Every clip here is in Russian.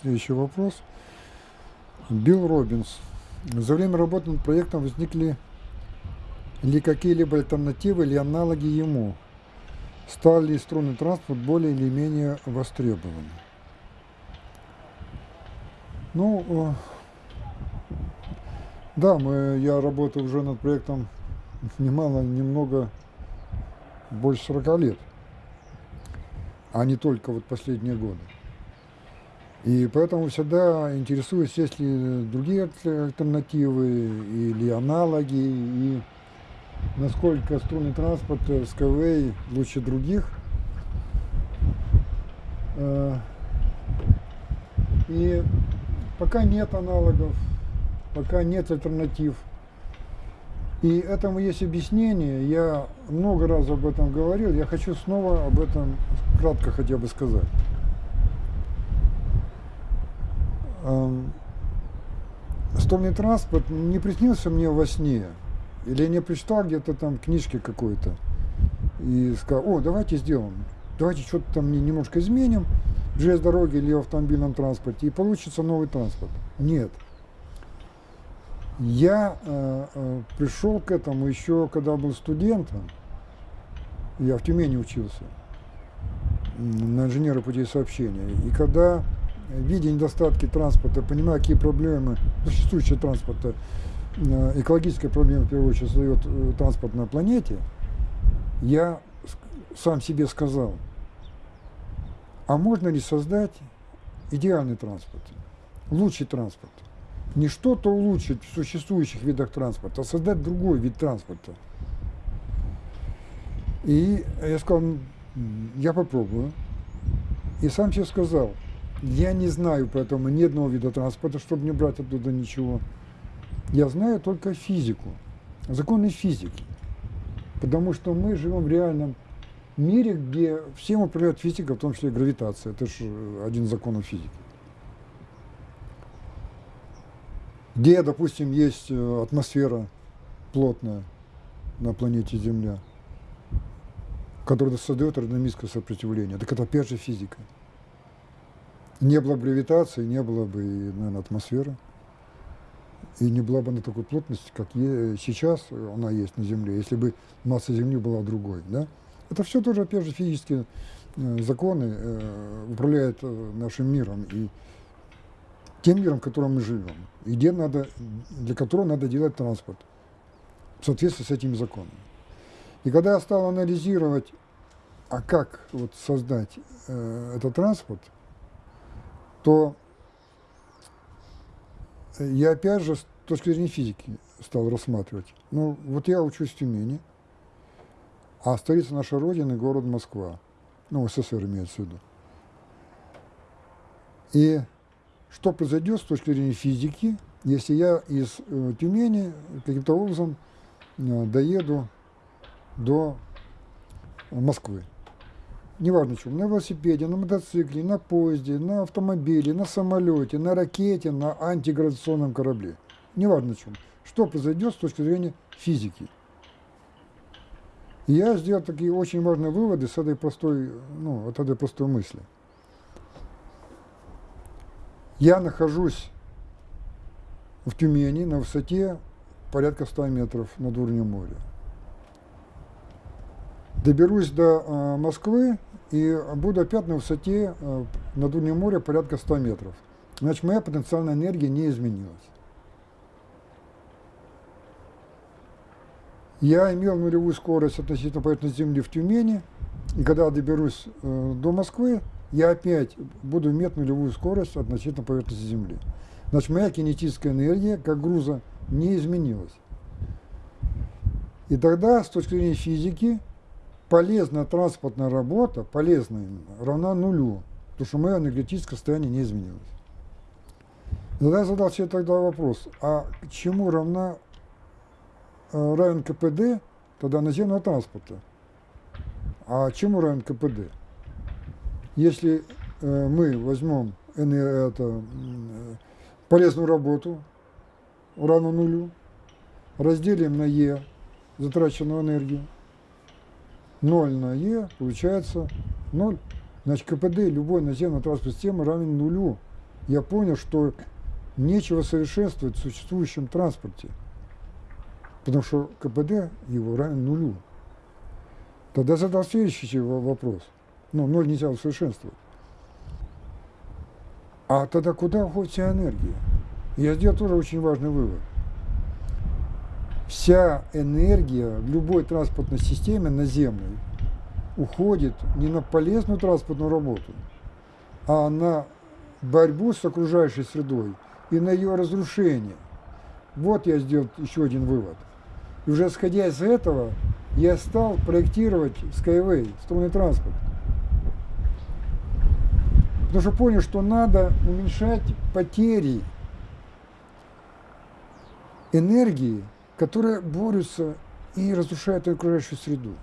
Следующий вопрос. Билл Робинс. За время работы над проектом возникли ли какие-либо альтернативы или аналоги ему? Стал ли струнный транспорт более или менее востребованным? Ну, э, да, мы, я работаю уже над проектом немало, немного больше 40 лет, а не только вот последние годы. И поэтому всегда интересуюсь, есть ли другие альтернативы или аналоги, и насколько струнный транспорт Skyway лучше других. Э, и пока нет аналогов, пока нет альтернатив. И этому есть объяснение, я много раз об этом говорил, я хочу снова об этом кратко хотя бы сказать. Стольный транспорт не приснился мне во сне, или я не прочитал где-то там книжки какой-то, и сказал, о, давайте сделаем, давайте что-то там немножко изменим. В железной дороге или в автомобильном транспорте, и получится новый транспорт. Нет. Я э, э, пришел к этому еще, когда был студентом, я в Тюмени учился, на инженера путей сообщения, и когда видя недостатки транспорта, понимая, какие проблемы существующего транспорта, э, экологическая проблема, в первую очередь, создает э, транспорт на планете, я сам себе сказал, а можно ли создать идеальный транспорт, лучший транспорт? Не что-то улучшить в существующих видах транспорта, а создать другой вид транспорта. И я сказал, я попробую. И сам себе сказал, я не знаю поэтому ни одного вида транспорта, чтобы не брать оттуда ничего. Я знаю только физику, законы физики. Потому что мы живем в реальном мире, где всем управляет физика, в том числе гравитация. Это же один из законов физики. Где, допустим, есть э, атмосфера плотная на планете Земля, которая создает аэродинамическое сопротивление. Так это опять же физика. Не было бы гравитации, не было бы, наверное, атмосферы. И не была бы она такой плотности, как сейчас она есть на Земле, если бы масса Земли была другой. Да? Это все тоже, опять же, физические э, законы э, управляют э, нашим миром и тем миром, в котором мы живем, и где надо, для которого надо делать транспорт в соответствии с этими законами. И когда я стал анализировать, а как вот создать э, этот транспорт, то я опять же с точки зрения физики стал рассматривать. Ну, вот я учусь в Тюмени, а столица нашей Родины – город Москва. Ну, СССР имеется в виду. И что произойдет с точки зрения физики, если я из э, Тюмени каким-то образом э, доеду до Москвы? Неважно чем, на велосипеде, на мотоцикле, на поезде, на автомобиле, на самолете, на ракете, на антигравитационном корабле. Неважно чем. Что произойдет с точки зрения физики. И я сделал такие очень важные выводы с этой простой, ну, от этой простой мысли. Я нахожусь в Тюмени на высоте порядка 100 метров над уровнем моря. Доберусь до э, Москвы и буду опять на высоте э, над уровнем моря порядка 100 метров. Значит, моя потенциальная энергия не изменилась. Я имел нулевую скорость относительно поверхности Земли в Тюмени, и когда доберусь э, до Москвы, я опять буду иметь нулевую скорость относительно поверхности Земли. Значит, моя кинетическая энергия, как груза, не изменилась. И тогда, с точки зрения физики, полезная транспортная работа, полезная равна нулю, потому что мое энергетическое состояние не изменилось. Тогда я задал себе тогда вопрос, а чему равна, э, равен КПД тогда наземного транспорта? А чему равен КПД? Если э, мы возьмем это, э, полезную работу, равно нулю, разделим на Е затраченную энергию, 0 на Е получается 0. Значит, КПД любой наземной транспортной системы равен нулю. Я понял, что нечего совершенствовать в существующем транспорте, потому что КПД его равен нулю. Тогда задал следующий вопрос. Ну, ноль нельзя усовершенствовать. А тогда куда уходит вся энергия? Я сделал тоже очень важный вывод. Вся энергия любой транспортной системе наземной уходит не на полезную транспортную работу, а на борьбу с окружающей средой и на ее разрушение. Вот я сделал еще один вывод. И уже исходя из этого, я стал проектировать Skyway, струнный транспорт. Потому что понял, что надо уменьшать потери энергии, которые борются и разрушают окружающую среду.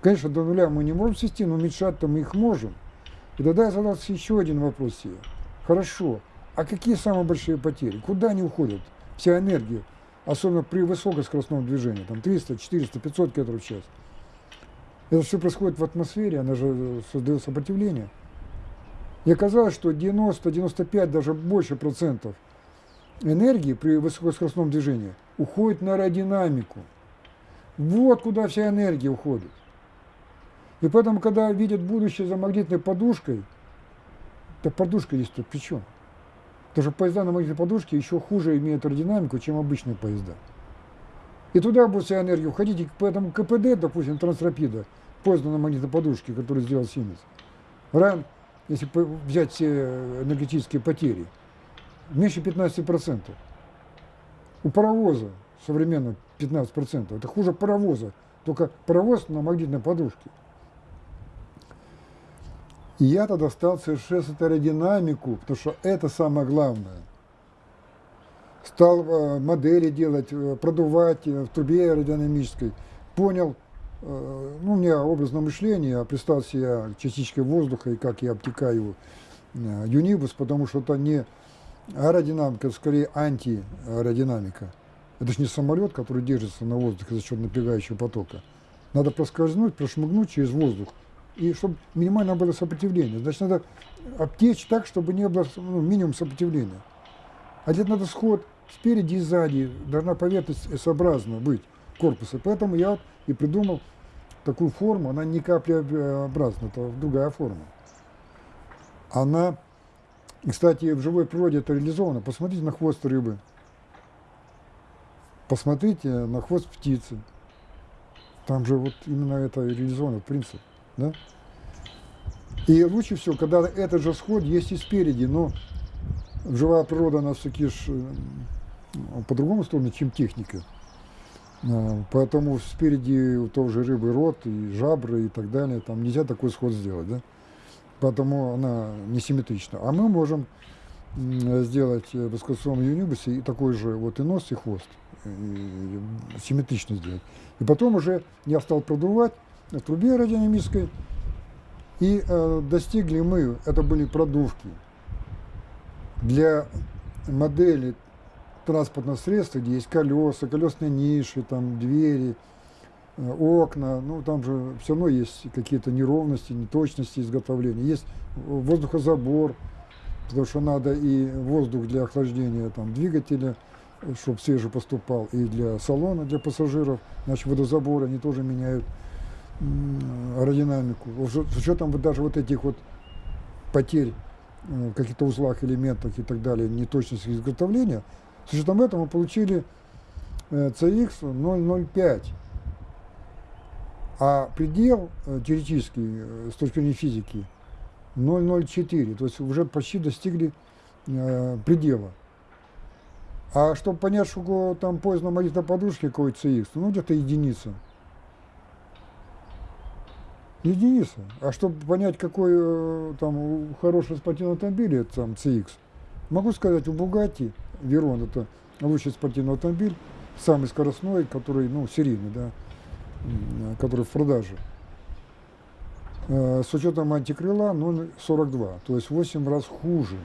Конечно, до нуля мы не можем свести, но уменьшать-то мы их можем. И тогда я задался еще один вопрос себе. Хорошо, а какие самые большие потери? Куда они уходят? Вся энергия, особенно при высокоскоростном движении, там 300, 400, 500 км в час. Это все происходит в атмосфере, она же создает сопротивление. И оказалось, что 90-95, даже больше процентов энергии при высокоскоростном движении уходит на аэродинамику. Вот куда вся энергия уходит. И поэтому, когда видят будущее за магнитной подушкой, то подушка есть тут при чем? Потому что поезда на магнитной подушке еще хуже имеют аэродинамику, чем обычные поезда. И туда будет вся энергия уходить, и поэтому КПД, допустим, трансрапида, поезд на магнитной подушке, который сделал Сименс, равен, если взять все энергетические потери, меньше 15%. У паровоза современно 15%. Это хуже паровоза, только паровоз на магнитной подушке. И я тогда стал совершенствовать аэродинамику, потому что это самое главное. Стал э, модели делать, э, продувать э, в трубе аэродинамической. Понял, ну, у меня образное мышление, я представил себе частичкой воздуха и как я обтекаю юнибус, потому что это не аэродинамика, это скорее антиаэродинамика. Это же не самолет, который держится на воздухе за счет напрягающего потока. Надо проскользнуть, прошмыгнуть через воздух, и чтобы минимально было сопротивление. Значит, надо обтечь так, чтобы не было ну, минимум сопротивления. А где надо сход спереди и сзади, должна поверхность S-образно быть корпуса. Поэтому я и придумал такую форму, она не каплеобразная, это другая форма. Она, кстати, в живой природе это реализовано. Посмотрите на хвост рыбы, посмотрите на хвост птицы. Там же вот именно это реализовано, принцип. Да? И лучше всего, когда этот же сход есть и спереди, но живая природа, она все-таки э, по другому сторону, чем техника. А, поэтому спереди у того же рыбы рот и жабры и так далее, там нельзя такой сход сделать, да? Поэтому она несимметрична. А мы можем сделать в эскалационном юнибусе такой же вот и нос, и хвост, и симметрично сделать. И потом уже я стал продувать, в трубе аэродинамической. И э, достигли мы, это были продувки, для модели транспортного средства, где есть колеса, колесные ниши, там двери, э, окна, ну там же все равно есть какие-то неровности, неточности изготовления. Есть воздухозабор, потому что надо и воздух для охлаждения там, двигателя, чтобы свежий поступал, и для салона, для пассажиров, значит водозаборы они тоже меняют аэродинамику, с учетом вот даже вот этих вот потерь в каких-то узлах, элементах и так далее, неточности изготовления, с учетом этого мы получили CX 005. А предел э, теоретический э, с точки зрения физики 004, то есть уже почти достигли э, предела. А чтобы понять, что там поезд на магнитной подушке какой CX, ну где-то единица. Единица. А чтобы понять, какой э, там хороший спортивный автомобиль, это там CX, могу сказать, у Bugatti Veyron это лучший спортивный автомобиль, самый скоростной, который, ну, серийный, да, который в продаже. Э, с учетом антикрыла 0,42, то есть 8 раз хуже.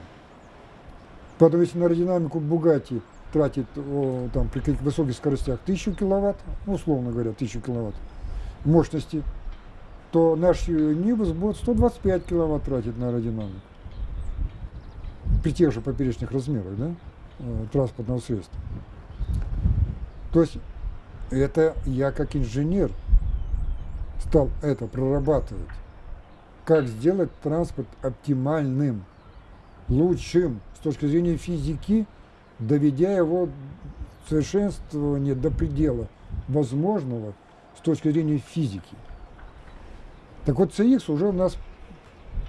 Поэтому если на аэродинамику Bugatti тратит о, там, при каких высоких скоростях 1000 киловатт, ну, условно говоря, 1000 киловатт мощности, то наш Нивус будет 125 киловатт тратить на аэродинамику. При тех же поперечных размерах, да, э, транспортного средства. То есть это я как инженер стал это прорабатывать. Как сделать транспорт оптимальным, лучшим с точки зрения физики, доведя его совершенствование до предела возможного с точки зрения физики. Так вот, CX уже у нас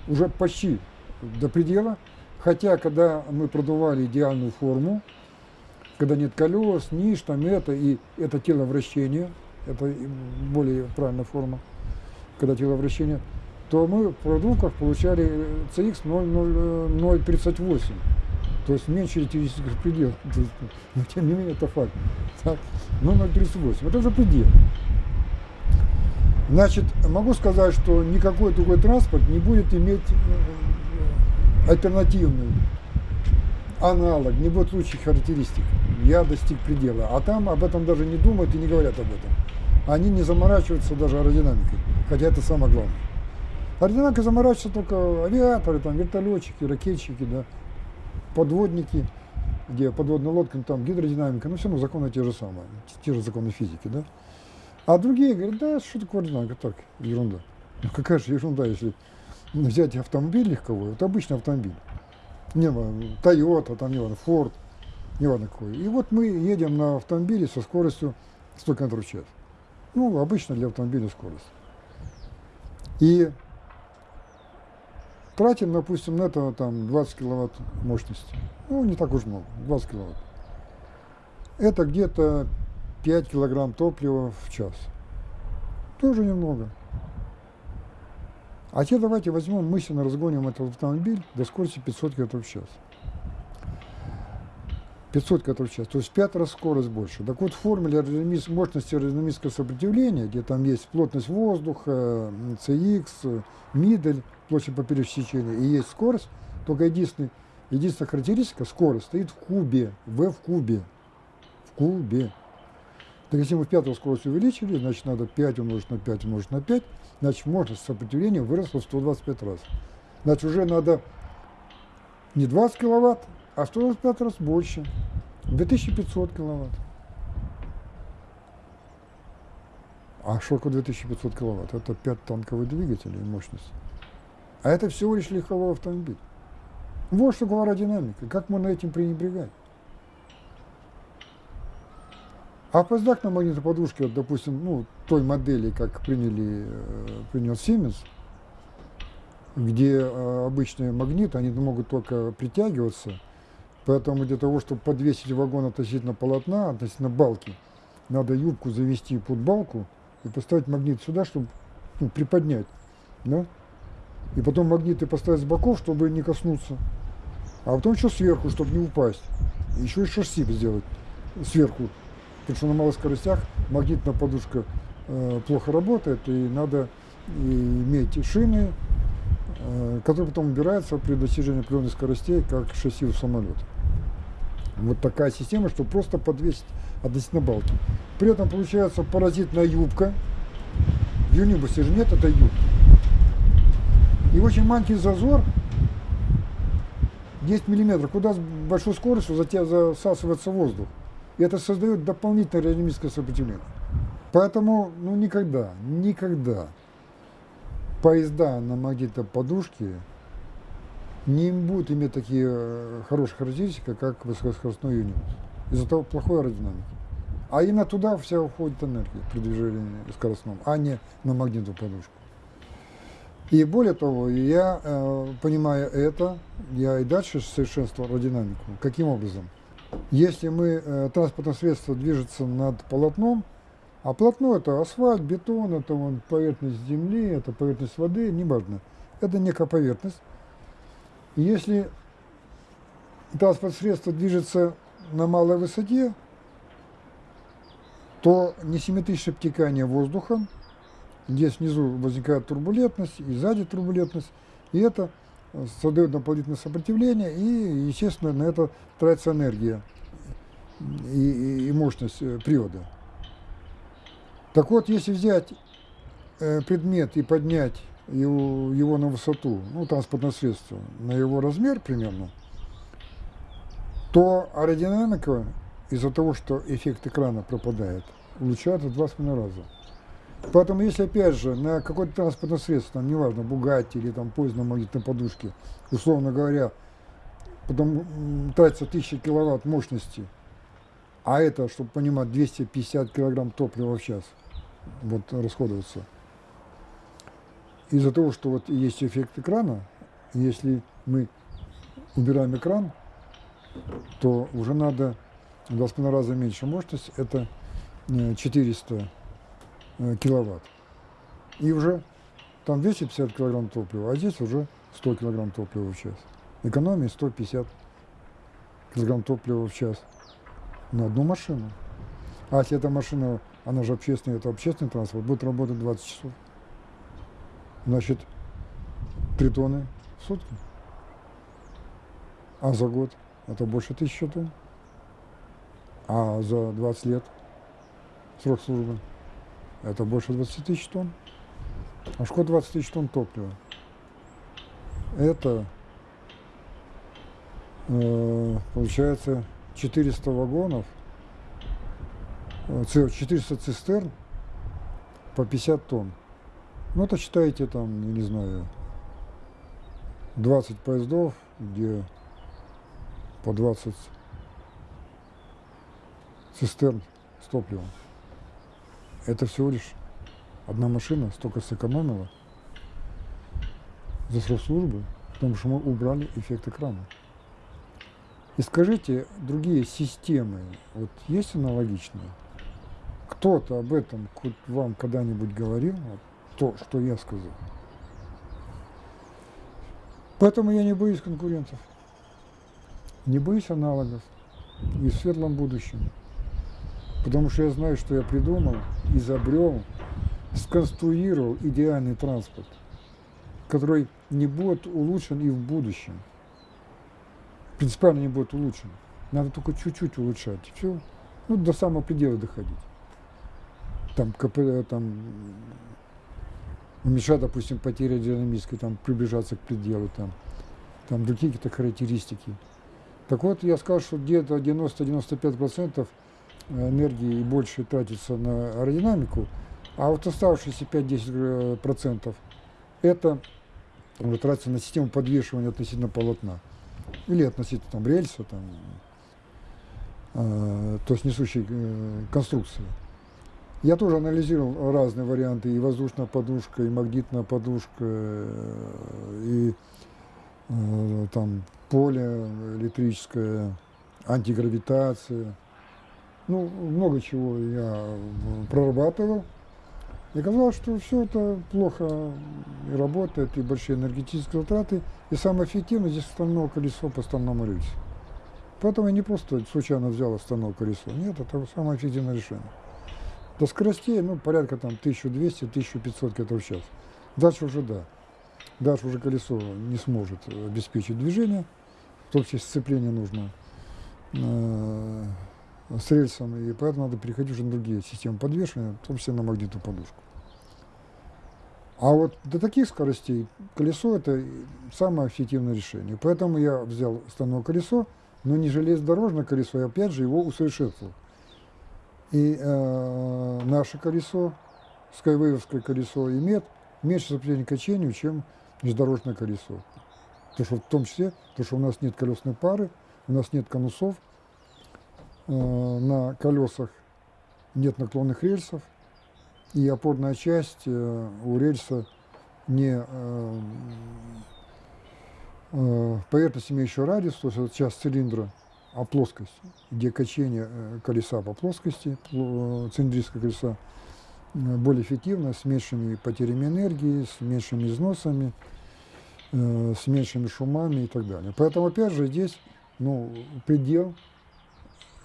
уже почти до предела, хотя когда мы продували идеальную форму, когда нет колес, ниш, там это, и это тело вращения, это более правильная форма, когда тело вращения, то мы в продуктах получали CX 0,038, то есть меньше теоретических пределов. Но тем не менее это факт. Так? 0,038, это уже предел. Значит, могу сказать, что никакой другой транспорт не будет иметь э, альтернативный аналог, не будет лучших характеристик. Я достиг предела. А там об этом даже не думают и не говорят об этом. Они не заморачиваются даже аэродинамикой, хотя это самое главное. Аэродинамикой заморачиваются только авиаторы, там, вертолетчики, ракетчики, да, подводники, где подводная лодка, там гидродинамика, ну все равно законы те же самые, те же законы физики, да. А другие говорят, да, что такое аэродинамика, так, ерунда. Ну какая же ерунда, если взять автомобиль легковой, вот обычный автомобиль, не Toyota, там, не важно, Ford, не важно какой. И вот мы едем на автомобиле со скоростью 100 км в час. Ну, обычно для автомобиля скорость. И тратим, допустим, на это там 20 киловатт мощности. Ну, не так уж много, 20 киловатт. Это где-то 5 килограмм топлива в час. Тоже немного. А теперь давайте возьмем, мысленно разгоним этот автомобиль до скорости 500 км в час. 500 км в час, то есть в 5 раз скорость больше. Так вот, в формуле мощности аэродинамического сопротивления, где там есть плотность воздуха, CX, мидель, площадь поперечного сечения, и есть скорость, только единственный, единственная характеристика, скорость, стоит в кубе, v в кубе, в кубе. Так если мы в пятую скорость увеличили, значит надо 5 умножить на 5 умножить на 5, значит мощность сопротивления выросла в 125 раз. Значит уже надо не 20 киловатт, а 125 раз больше. 2500 киловатт. А что такое 2500 киловатт? Это 5 танковых двигателей мощность. А это всего лишь легковой автомобиль. Вот что такое аэродинамика. Как можно этим пренебрегать? А опоздак на магнитоподушке, вот, допустим, ну, той модели, как приняли, э, принял Siemens, где э, обычные магниты, они могут только притягиваться, поэтому для того, чтобы подвесить вагон относительно полотна, относительно балки, надо юбку завести под балку и поставить магнит сюда, чтобы ну, приподнять, да? И потом магниты поставить с боков, чтобы не коснуться, а потом еще сверху, чтобы не упасть, еще и шасси сделать сверху потому что на малых скоростях магнитная подушка э, плохо работает, и надо иметь шины, э, которые потом убираются при достижении определенных скоростей, как шасси у самолета. Вот такая система, чтобы просто подвесить относительно балки. При этом получается паразитная юбка. В юнибусе же нет этой юбки. И очень маленький зазор 10 миллиметров, куда с большой скоростью засасывается воздух. И это создает дополнительное аэродинамическое сопротивление. Поэтому, ну, никогда, никогда поезда на магнитной подушке не будут иметь такие э, хорошие характеристики, как высокоскоростной юнит. Из-за того плохой аэродинамики. А именно туда вся уходит энергия при движении скоростном, а не на магнитную подушку. И более того, я, э, понимая это, я и дальше совершенствовал аэродинамику. Каким образом? Если мы, э, транспортное средство движется над полотном, а полотно это асфальт, бетон, это вон, поверхность земли, это поверхность воды, неважно. Это некая поверхность. И если транспортное средство движется на малой высоте, то несимметричное обтекание воздуха, здесь внизу возникает турбулентность, и сзади турбулентность, и это создает дополнительное сопротивление, и, естественно, на это тратится энергия и, и, мощность э, привода. Так вот, если взять э, предмет и поднять его, его на высоту, ну, транспортное средство, на его размер примерно, то аэродинамика из-за того, что эффект экрана пропадает, улучшается в два с раза. Поэтому если, опять же, на какое-то транспортное средство, там, неважно, Бугатти или там поезд на магнитной подушке, условно говоря, потом тратится 1000 киловатт мощности, а это, чтобы понимать, 250 килограмм топлива в час вот, расходуется. Из-за того, что вот есть эффект экрана, если мы убираем экран, то уже надо в 2,5 раза меньше мощность, это 400 э, э, киловатт. И уже там 250 килограмм топлива, а здесь уже 100 килограмм топлива в час. Экономия 150 килограмм топлива в час на одну машину. А если эта машина, она же общественная, это общественный транспорт, будет работать 20 часов. Значит, 3 тонны в сутки. А за год это больше тысячи тонн. А за 20 лет срок службы это больше 20 тысяч тонн. А что 20 тысяч тонн топлива? Это э, получается 400 вагонов, 400 э, цистерн по 50 тонн. Ну, это считайте там, я не знаю, 20 поездов, где по 20 цистерн с топливом. Это всего лишь одна машина столько сэкономила за срок службы, потому что мы убрали эффект экрана. И скажите, другие системы, вот есть аналогичные? Кто-то об этом вам когда-нибудь говорил? То, что я сказал. Поэтому я не боюсь конкурентов. Не боюсь аналогов и в светлом будущем. Потому что я знаю, что я придумал, изобрел, сконструировал идеальный транспорт, который не будет улучшен и в будущем принципиально не будет улучшен. Надо только чуть-чуть улучшать. Все. Ну, до самого предела доходить. Там, КП, там, уменьшать, допустим, потери динамической, там, приближаться к пределу, там, там другие какие-то характеристики. Так вот, я сказал, что где-то 90-95% энергии и больше тратится на аэродинамику, а вот оставшиеся 5-10% это тратится на систему подвешивания относительно полотна или относительно там рельса, там, э, то есть несущей э, конструкции. Я тоже анализировал разные варианты, и воздушная подушка, и магнитная подушка, э, и э, там поле электрическое, антигравитация. Ну, много чего я прорабатывал. И оказалось, что все это плохо и работает, и большие энергетические затраты, и самое эффективное здесь стальное колесо по стальному рельсу. Поэтому я не просто случайно взял стальное колесо. Нет, это самое эффективное решение. До скоростей, ну, порядка там 1200-1500 км в час. Дальше уже да. Дальше уже колесо не сможет обеспечить движение, в том числе сцепление нужно э, с рельсом, и поэтому надо переходить уже на другие системы подвешивания, в том числе на магнитную подушку. А вот до таких скоростей колесо – это самое эффективное решение. Поэтому я взял стальное колесо, но не железнодорожное колесо, я опять же его усовершенствовал. И э, наше колесо, скайвейвское колесо, имеет меньше сопротивления качению, чем железнодорожное колесо. Потому что в том числе, потому что у нас нет колесной пары, у нас нет конусов, на колесах нет наклонных рельсов, и опорная часть э, у рельса не э, э, поверхность, имеющая радиус, то есть это часть цилиндра, а плоскость, где качение колеса по плоскости, цилиндрического колеса, более эффективно, с меньшими потерями энергии, с меньшими износами, с меньшими шумами и так далее. Поэтому, опять же, здесь ну, предел,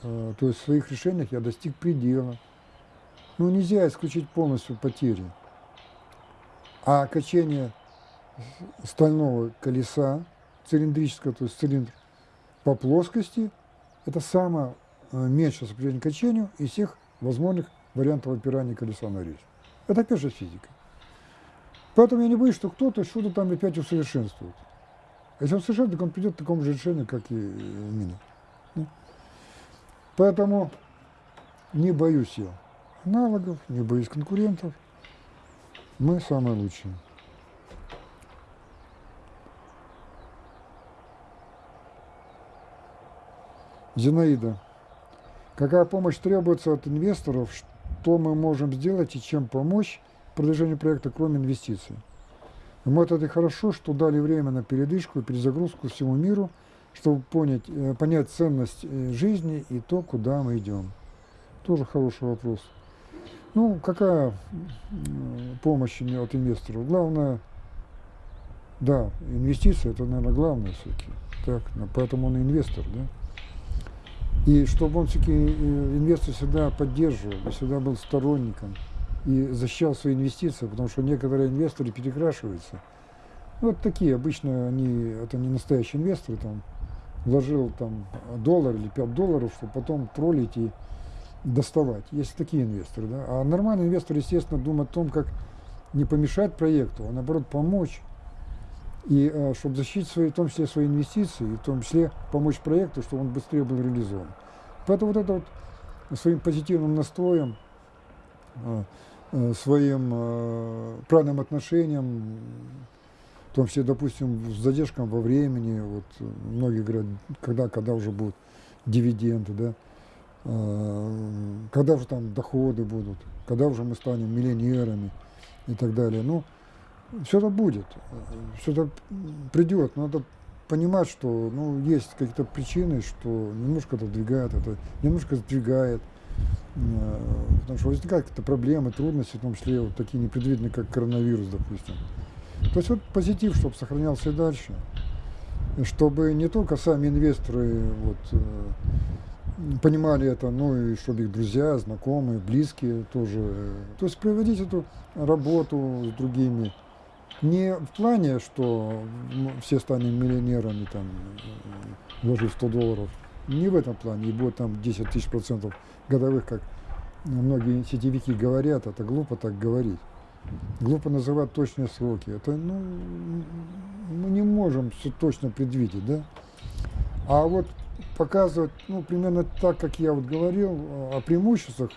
то есть в своих решениях я достиг предела. Ну, нельзя исключить полностью потери. А качение стального колеса, цилиндрического, то есть цилиндр, по плоскости, это самое э, меньшее сопротивление качению из всех возможных вариантов опирания колеса на рельс. Это опять же физика. Поэтому я не боюсь, что кто-то что-то там опять усовершенствует. Если он совершенствует, так он придет к такому же решению, как и у меня. Поэтому не боюсь я аналогов, не боюсь конкурентов. Мы самые лучшие. Зинаида. Какая помощь требуется от инвесторов, что мы можем сделать и чем помочь продвижению проекта, кроме инвестиций? Мы это хорошо, что дали время на передышку и перезагрузку всему миру, чтобы понять, э, понять ценность э, жизни и то, куда мы идем. Тоже хороший вопрос. Ну, какая помощь от инвесторов? Главное, да, инвестиции, это, наверное, главное все-таки. Так, поэтому он инвестор, да? И чтобы он все-таки э, инвестор всегда поддерживал, всегда был сторонником и защищал свои инвестиции, потому что некоторые инвесторы перекрашиваются. Ну, вот такие, обычно они, это не настоящие инвесторы, там, вложил там доллар или 5 долларов, чтобы потом троллить и доставать. Есть такие инвесторы, да. А нормальный инвестор, естественно, думает о том, как не помешать проекту, а наоборот помочь. И э, чтобы защитить свои, в том числе свои инвестиции, и в том числе помочь проекту, чтобы он быстрее был реализован. Поэтому вот это вот своим позитивным настроем, э, э, своим правильным отношением, в том числе, допустим, с задержком во времени, вот многие говорят, когда, когда уже будут дивиденды, да, когда уже там доходы будут, когда уже мы станем миллионерами и так далее. Ну, все это будет, все это придет, но надо понимать, что ну, есть какие-то причины, что немножко это двигает, это немножко сдвигает, э, потому что возникают какие-то проблемы, трудности, в том числе вот такие непредвиденные, как коронавирус, допустим. То есть вот позитив, чтобы сохранялся и дальше, чтобы не только сами инвесторы вот, э, понимали это, но и чтобы их друзья, знакомые, близкие тоже. То есть проводить эту работу с другими, не в плане, что все станем миллионерами, там, вложив 100 долларов. Не в этом плане, и будет там 10 тысяч процентов годовых, как многие сетевики говорят, это глупо так говорить. Глупо называть точные сроки. Это, ну, мы не можем все точно предвидеть, да? А вот показывать, ну, примерно так, как я вот говорил о преимуществах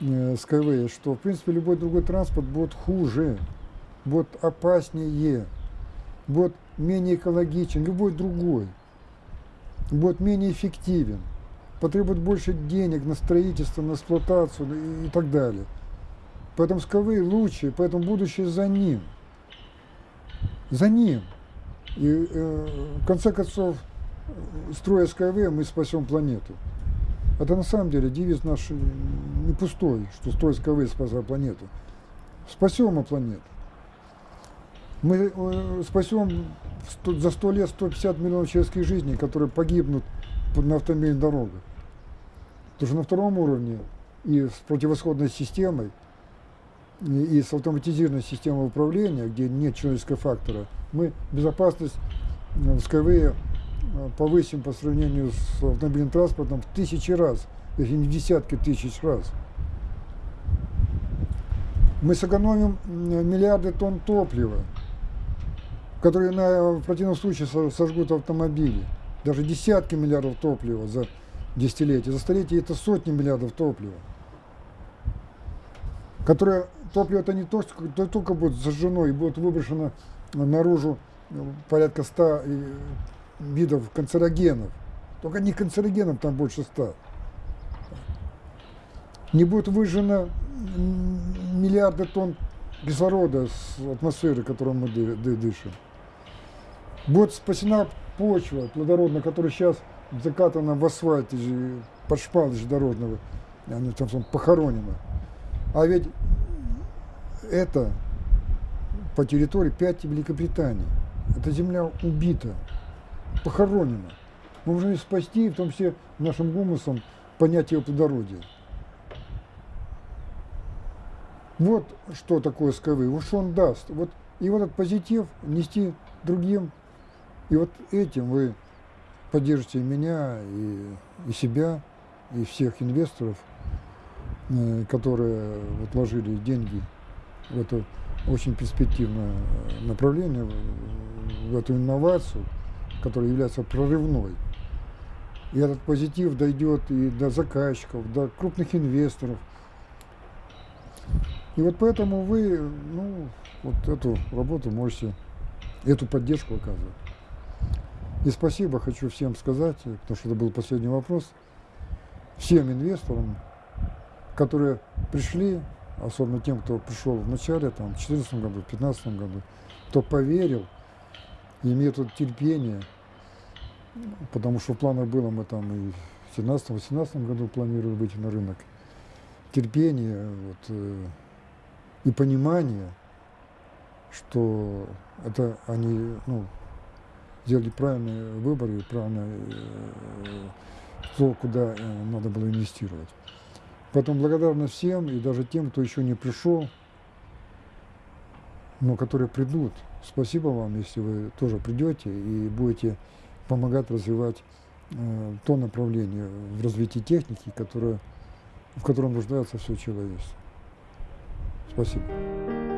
э, Skyway, что, в принципе, любой другой транспорт будет хуже будет опаснее, будет менее экологичен, любой другой, будет менее эффективен, потребует больше денег на строительство, на эксплуатацию и, и так далее. Поэтому Скавей лучше, поэтому будущее за ним. За ним. И э, в конце концов, строя Skyway, мы спасем планету. Это на самом деле девиз наш не пустой, что строя Skyway спасает планету. Спасем мы планету. Мы э, спасем за сто лет 150 миллионов человеческих жизней, которые погибнут на автомобильных дорогах. Потому что на втором уровне и с противосходной системой, и с автоматизированной системой управления, где нет человеческого фактора, мы безопасность в Skyway повысим по сравнению с автомобильным транспортом в тысячи раз, если не в десятки тысяч раз. Мы сэкономим миллиарды тонн топлива, которые на, в противном случае сожгут автомобили. Даже десятки миллиардов топлива за десятилетие. За столетие это сотни миллиардов топлива. Которое, топливо это не то, что только будет зажжено и будет выброшено наружу порядка 100 видов канцерогенов. Только не канцерогенов там больше 100. Не будет выжжено миллиарды тонн кислорода с атмосферы, которую мы дышим. Будет спасена почва плодородная, которая сейчас закатана в асфальте, под шпалыч дорожного, она там похоронена. А ведь это по территории 5 Великобритании. Эта земля убита, похоронена. Мы должны спасти, в том числе нашим гумусом, понятие плодородия. Вот что такое СКВ, вот что он даст. Вот, и вот этот позитив нести другим и вот этим вы поддержите меня, и, и себя, и всех инвесторов, э, которые вот вложили деньги в эту очень перспективное э, направление в эту инновацию, которая является прорывной. И этот позитив дойдет и до заказчиков, до крупных инвесторов. И вот поэтому вы, ну, вот эту работу можете, эту поддержку оказывать. И спасибо хочу всем сказать, потому что это был последний вопрос, всем инвесторам, которые пришли, особенно тем, кто пришел в начале, там, в 2014 году, в 2015 году, кто поверил, и имеет вот терпение, потому что в планах было, мы там и в 2017-2018 году планировали выйти на рынок, терпение вот, э, и понимание, что это они ну, сделали правильный выбор и правильно э, то, куда э, надо было инвестировать. Поэтому благодарность всем и даже тем, кто еще не пришел, но которые придут. Спасибо вам, если вы тоже придете и будете помогать развивать э, то направление в развитии техники, которое, в котором нуждается все человечество. Спасибо.